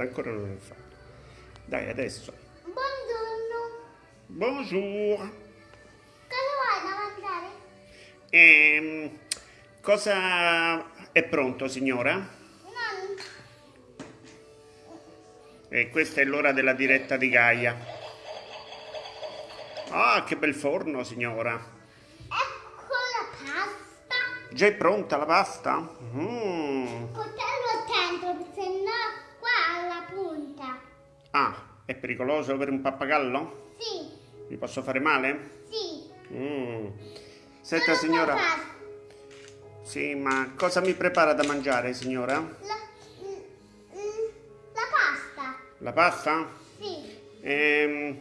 aspetta, ancora non l'ho fatto. Dai, adesso. Buongiorno. Bonjour. Cosa vuoi da mangiare? Ehm, cosa è pronto, signora? Non... E questa è l'ora della diretta di Gaia. Ah, che bel forno, signora. Ecco la pasta. Già è pronta la pasta? Mm. Portarlo attento, se no qua alla punta. Ah, è pericoloso per un pappagallo? Sì, Mi posso fare male? sì. Mm. Senta, signora. qualcosa. Sì, ma cosa mi prepara da mangiare, signora? La, la pasta. La pasta? Sì. Ehm,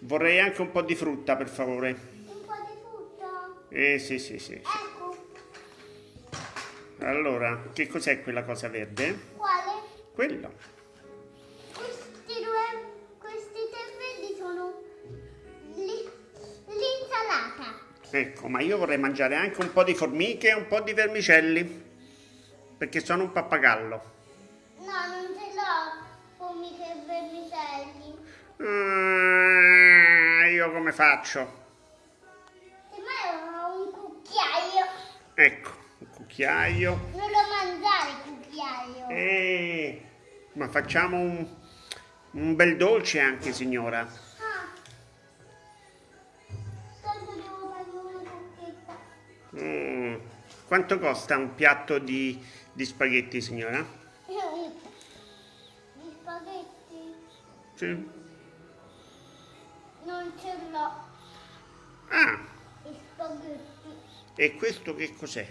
vorrei anche un po' di frutta, per favore. Un po' di frutta. Eh, sì, sì, sì. Ecco. Allora, che cos'è quella cosa verde? Quale? Quello. Ecco, ma io vorrei mangiare anche un po' di formiche e un po' di vermicelli. Perché sono un pappagallo. No, non ce l'ho formiche e vermicelli. Ah, io come faccio? Semmai ho un cucchiaio. Ecco, un cucchiaio. Non lo mangiare il cucchiaio. Eh, ma facciamo un, un bel dolce anche, signora. Quanto costa un piatto di, di spaghetti, signora? Gli spaghetti Sì. non ce l'ho. Ah, Gli spaghetti. e questo che cos'è?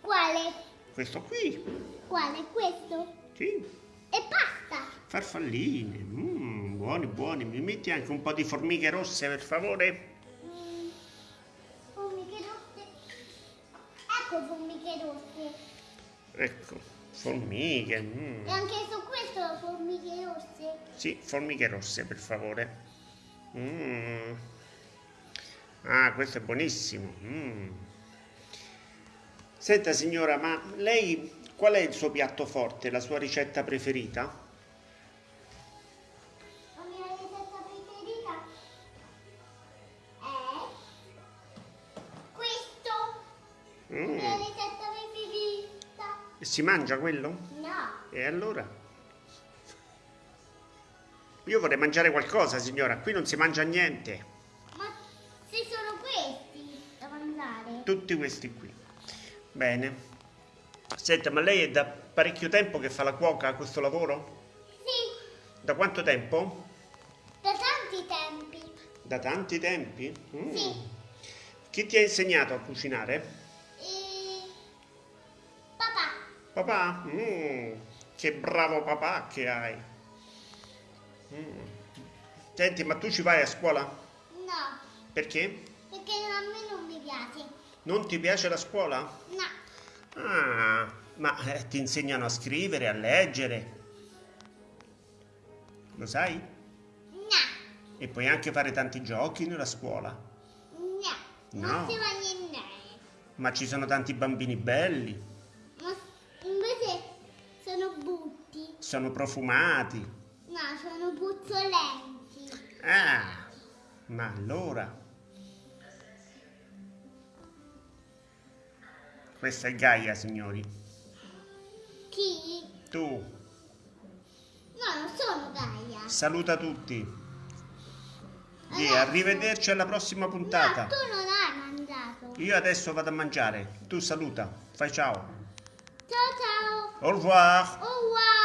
Quale? Questo qui? Quale? Questo? Sì, E pasta. farfalline. Mm, buoni, buoni. Mi metti anche un po' di formiche rosse, per favore? Ecco formiche rosse. Ecco, formiche. mm. E anche su questo formiche rosse. Sì, formiche rosse, per favore. Mm. Ah, questo è buonissimo. Mm. Senta, signora, ma lei qual è il suo piatto forte, la sua ricetta preferita? E si mangia quello? No. E allora? Io vorrei mangiare qualcosa, signora. Qui non si mangia niente. Ma se sono questi da mangiare? Tutti questi qui. Bene. Senta, ma lei è da parecchio tempo che fa la cuoca a questo lavoro? Sì, Da quanto tempo? da tanti tempi. Da tanti tempi? Mm. Sì. Chi ti ha insegnato a cucinare? Papà? Mm, che bravo papà che hai. Mm. Senti, ma tu ci vai a scuola? no, Perché? perché a me non mi piace. Non ti piace la scuola? No, Ah, ma eh, ti insegnano a scrivere, a leggere. Lo sai? no, E puoi anche fare tanti giochi nella scuola. no. No. Non si va niente. Ma ci sono tanti bambini belli, sono butti. sono profumati. No, sono puzzolenti. Ah, ma allora. Questa è Gaia, signori. Chi? Tu, No, non sono Gaia. saluta tutti. E arrivederci alla prossima puntata. No, tu non hai mangiato. Io adesso vado a mangiare. Tu saluta. Fai ciao. Ciao ciao. Au revoir. Au revoir.